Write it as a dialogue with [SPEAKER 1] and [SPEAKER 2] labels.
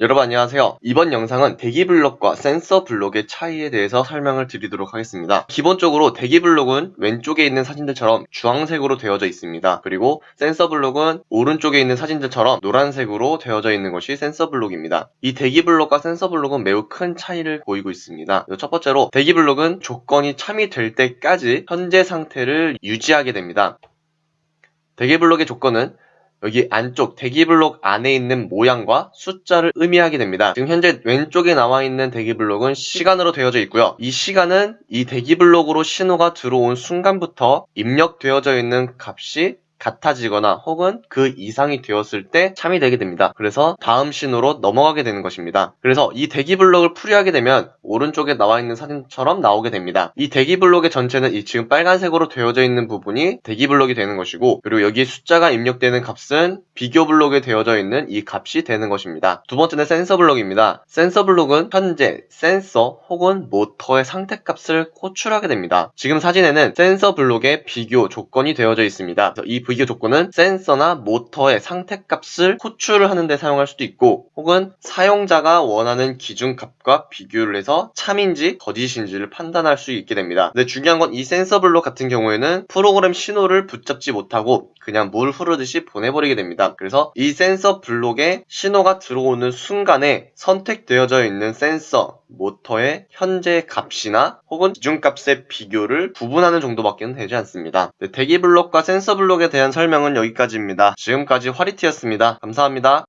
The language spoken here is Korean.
[SPEAKER 1] 여러분 안녕하세요. 이번 영상은 대기 블록과 센서 블록의 차이에 대해서 설명을 드리도록 하겠습니다. 기본적으로 대기 블록은 왼쪽에 있는 사진들처럼 주황색으로 되어져 있습니다. 그리고 센서 블록은 오른쪽에 있는 사진들처럼 노란색으로 되어져 있는 것이 센서 블록입니다. 이 대기 블록과 센서 블록은 매우 큰 차이를 보이고 있습니다. 첫 번째로 대기 블록은 조건이 참이 될 때까지 현재 상태를 유지하게 됩니다. 대기 블록의 조건은 여기 안쪽 대기블록 안에 있는 모양과 숫자를 의미하게 됩니다. 지금 현재 왼쪽에 나와 있는 대기블록은 시간으로 되어져 있고요. 이 시간은 이 대기블록으로 신호가 들어온 순간부터 입력되어져 있는 값이 같아지거나 혹은 그 이상이 되었을 때 참이 되게 됩니다. 그래서 다음 신호로 넘어가게 되는 것입니다. 그래서 이 대기 블록을 풀이하게 되면 오른쪽에 나와 있는 사진처럼 나오게 됩니다. 이 대기 블록의 전체는 이 지금 빨간색으로 되어져 있는 부분이 대기 블록이 되는 것이고 그리고 여기 숫자가 입력되는 값은 비교 블록에 되어져 있는 이 값이 되는 것입니다. 두 번째는 센서 블록입니다. 센서 블록은 현재 센서 혹은 모터의 상태 값을 호출하게 됩니다. 지금 사진에는 센서 블록의 비교 조건이 되어져 있습니다. 이 비교 조건은 센서나 모터의 상태값을 호출을 하는 데 사용할 수도 있고 혹은 사용자가 원하는 기준값과 비교를 해서 참인지 거짓인지를 판단할 수 있게 됩니다. 근데 중요한 건 이 센서 블록 같은 경우에는 프로그램 신호를 붙잡지 못하고 그냥 물 흐르듯이 보내버리게 됩니다. 그래서 이 센서 블록에 신호가 들어오는 순간에 선택되어져 있는 센서, 모터의 현재 값이나 혹은 기준값의 비교를 구분하는 정도밖에 되지 않습니다. 네, 대기 블록과 센서 블록에 대한 설명은 여기까지입니다. 지금까지 화리티였습니다. 감사합니다.